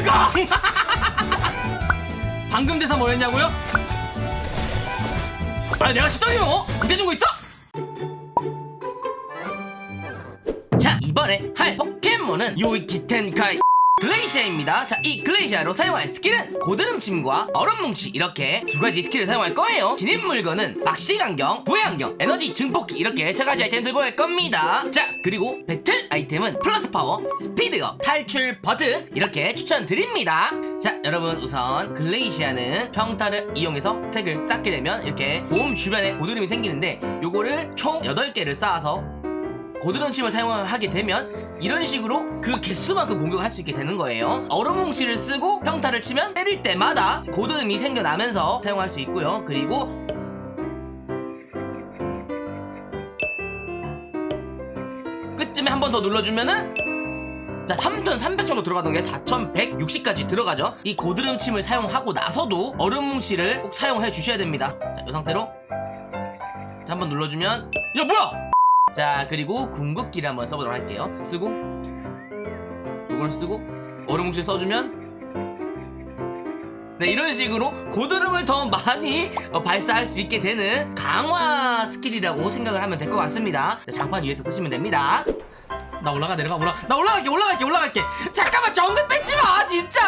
죽어 방금 대사 뭐였냐고요? 아 내가 시동이면 어? 그때 준거 있어? 자 이번에 할 포켓몬은 領域展開 글레이시아입니다. 자 이 글레이시아로 사용할 스킬은 고드름침과 얼음뭉치. 이렇게 두 가지 스킬을 사용할 거예요. 진입 물건은 박식안경, 구애안경, 에너지 증폭기. 이렇게 세 가지 아이템 들고 갈 겁니다. 자 그리고 배틀 아이템은 플러스 파워, 스피드업, 탈출 버튼. 이렇게 추천드립니다. 자 여러분 우선 글레이시아는 평타를 이용해서 스택을 쌓게 되면 이렇게 몸 주변에 고드름이 생기는데 요거를 총 8개를 쌓아서 고드름침을 사용하게 되면 이런 식으로 그 개수만큼 공격을 할수 있게 되는 거예요. 얼음뭉치를 쓰고 평타를 치면 때릴 때마다 고드름이 생겨나면서 사용할 수 있고요. 그리고 끝쯤에 한 번 더 눌러주면은 자 3300 정도 들어가던 게 4160까지 들어가죠. 이 고드름침을 사용하고 나서도 얼음뭉치를 꼭 사용해 주셔야 됩니다. 자 이 상태로. 자 한번 눌러주면 야 뭐야 자 그리고 궁극기를 한번 써보도록 할게요. 쓰고 이걸 쓰고 얼음뭉치 써주면 네 이런 식으로 고드름을 더 많이 어, 발사할 수 있게 되는 강화 스킬이라고 생각을 하면 될 것 같습니다. 자, 장판 위에서 쓰시면 됩니다. 나 올라가 내려가 올라 나 올라갈게 올라갈게 올라갈게. 잠깐만 정글 뺏지 마 진짜!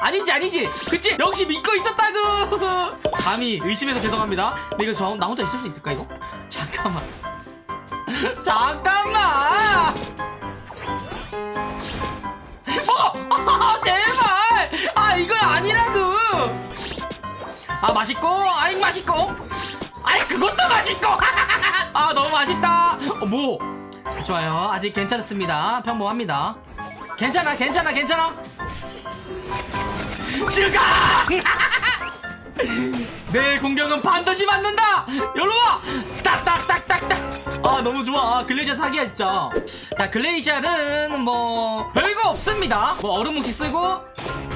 아니지 아니지. 그치? 역시 믿고 있었다구! 감히 의심해서 죄송합니다. 근데 이거 저, 나 혼자 있을 수 있을까 이거? 잠깐만 잠깐만! 어! 아, 제발! 아 이건 아니라고! 아 맛있고? 아이 맛있고? 아이 그것도 맛있고! 아 너무 맛있다! 어, 뭐? 좋아요. 아직 괜찮습니다. 평범합니다. 괜찮아 괜찮아 괜찮아! 죽어! 내 공격은 반드시 맞는다! 여기와 아 너무 좋아. 아, 글레이저 사기야 진짜. 자 글레이저는 뭐 별거 없습니다. 뭐 얼음 뭉치 쓰고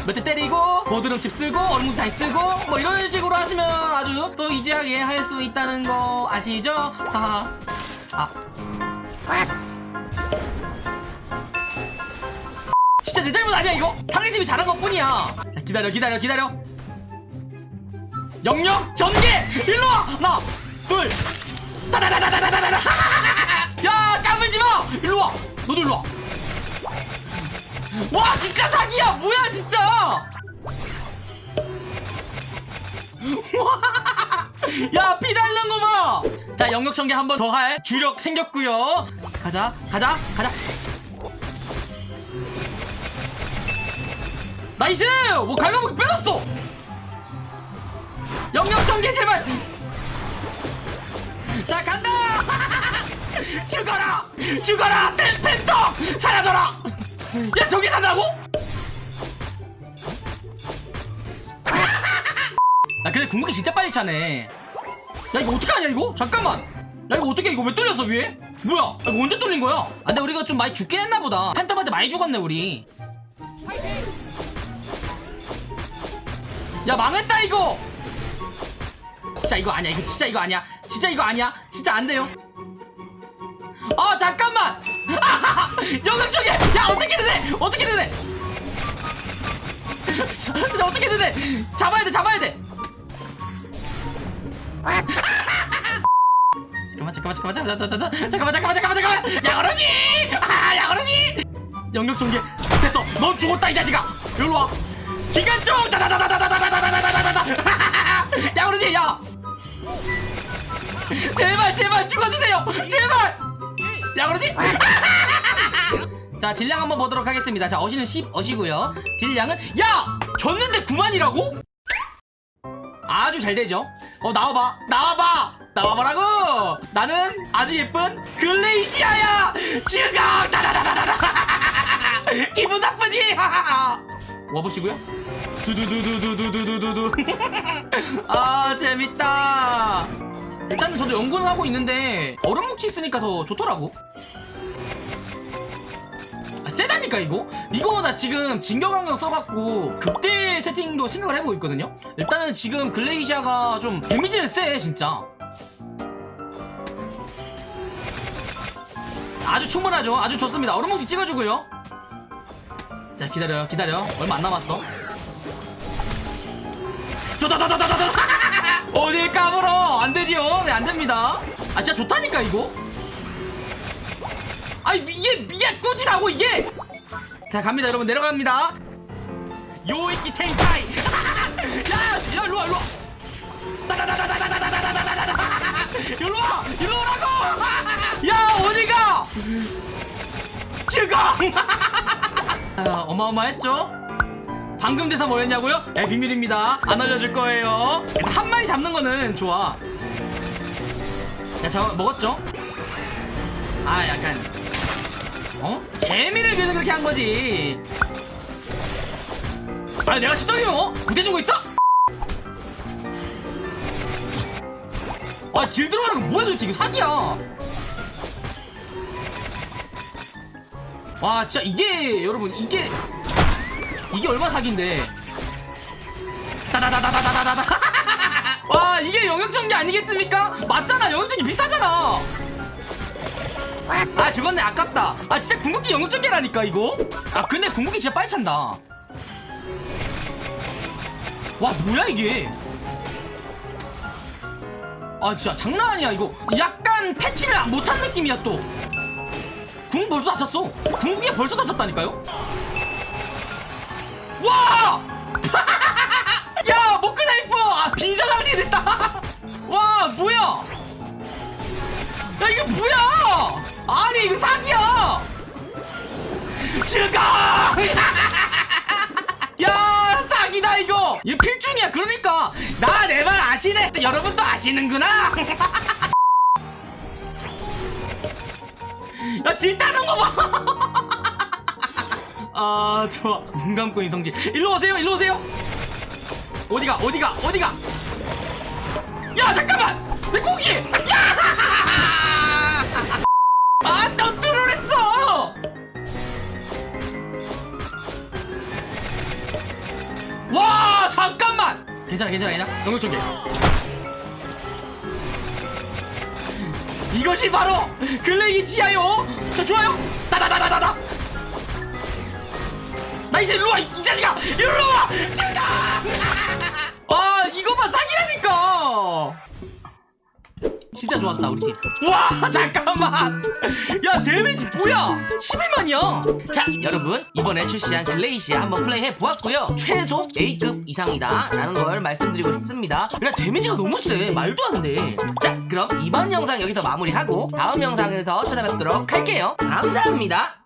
몇 대 때리고 보드름칩 쓰고 얼음 뭉치 잘 쓰고 뭐 이런 식으로 하시면 아주 쏘이지하게 할 수 있다는 거 아시죠? 하하. 아. 진짜 내 잘못 아니야 이거? 상대팀이 잘한 것 뿐이야. 자 기다려 기다려 기다려. 영영 전개! 일로와! 하나 둘 야 까불지 마 일로 와. 너도 일로 와 와 진짜 사기야. 뭐야 진짜. 야 피 다는 거 봐 자 영역 전개 한 번 더 할 주력 생겼고요. 가자 가자 가자. 나이스! 뭐 갈가부기 빼놨어. 영역 전개 제발 자 간다! 죽어라! 죽어라! 팬터! 사라져라! 야 저기 산다고? 야 근데 궁극기 진짜 빨리 차네. 야 이거 어떻게 하냐 이거? 잠깐만. 야 이거 어떻게 이거 왜 뚫렸어 위에? 뭐야? 야, 이거 언제 뚫린 거야? 아 근데 우리가 좀 많이 죽긴 했나 보다. 팬텀한테 많이 죽었네 우리. 야 망했다 이거! 진짜 이거 아니야 이거 진짜 이거 아니야 진짜 이거 아니야 진짜 안 돼요 아 잠깐만 영역 쪽에 야 어떻게 되네 어떻게 되네 어떻게 되네 잡아야 돼 잡아야 돼 잠깐만 잠깐만 잠깐만 잠깐만 잠깐만 잠깐만 잠깐만 잠깐만 잠깐만 야그러지 아 야그러지 영역 전개 됐어 넌 죽었다 이 자식아 여기로 와 기관총 다다다다다다다다다다다다다 야 그러지 야 제발 제발 죽어주세요! 제발! 야 그러지? 자 딜량 한번 보도록 하겠습니다. 자 어시는 10 어시고요. 딜량은 야! 졌는데 9만이라고? 아주 잘 되죠? 어 나와봐. 나와봐! 나와보라고! 나는 아주 예쁜 글레이시아야! 죽어 다다다다다다 기분 나쁘지? 와보시고요. 두두두두두두두두두. 아 재밌다 일단은 저도 연구는 하고 있는데 얼음 뭉치 있으니까 더 좋더라고 아, 세다니까 이거? 이거 나 지금 진격강력 써갖고 극대 세팅도 생각을 해보고 있거든요 일단은 지금 글레이시아가 좀 데미지는 세 진짜 아주 충분하죠 아주 좋습니다 얼음 뭉치 찍어주고요 자 기다려요 기다려 얼마 안 남았어 도다다다다다다 어딜 까불어 안되지요 네 안됩니다 아 진짜 좋다니까 이거 아 이게 이게 꾸지라고 이게 자 갑니다 여러분 내려갑니다 요이키 텐카이 야야 일로와 일로와 일로와 일로오라고 야 어디가 죽어 아, 어마어마했죠? 방금 대사 뭐였냐고요? 에 비밀입니다 안 알려줄 거예요 한 마리 잡는 거는 좋아 야 잡아 먹었죠? 아 약간 어? 재미를 위해서 그렇게 한 거지 아 내가 십덩이면 어? 구대 준거 있어? 아딜 들어가는 거 뭐야 도대체 이거 사기야 와 진짜 이게 여러분 이게 이게 얼마 사기인데. 따다다다다다다다 와 이게 영역전기 아니겠습니까? 맞잖아 영역전기 비싸잖아. 아 죽었네 아깝다. 아 진짜 궁극기 영역전기라니까 이거? 아 근데 궁극기 진짜 빨리 찬다. 와 뭐야 이게? 아 진짜 장난 아니야 이거. 약간 패치를 못한 느낌이야 또. 궁 벌써 다쳤어. 궁극기 벌써 다쳤다니까요 와! 야 모크나이프 아 빈사장이 됐다. 와 뭐야? 야 이거 뭐야? 아니 이거 사기야. 죽어 야 사기다 이거. 이거 필중이야 그러니까. 나 내 말 아시네. 여러분도 아시는구나. 야 질타는 거 봐 아 좋아 눈 감고 인성질. 일로 오세요 일로 오세요. 어디가 어디가 어디가? 야 잠깐만! 내 고기? 야아또 뚫어냈어! 와 잠깐만! 괜찮아 괜찮아 괜찮아. 영역 전개 이것이 바로 글레이 지하요. 자 좋아요. 따다다다다다 나 이제 일로와 이 자식아! 일로와! 지금 아 이거만 사기라니까! 진짜 좋았다 우리 팀와 잠깐만! 야 데미지 뭐야? 11만이야! 자 여러분 이번에 출시한 글레이시아 한번 플레이해 보았고요. 최소 A급 이상이다 라는 걸 말씀드리고 싶습니다. 그냥 데미지가 너무 세. 말도 안돼자 그럼 이번 영상 여기서 마무리하고 다음 영상에서 찾아뵙도록 할게요. 감사합니다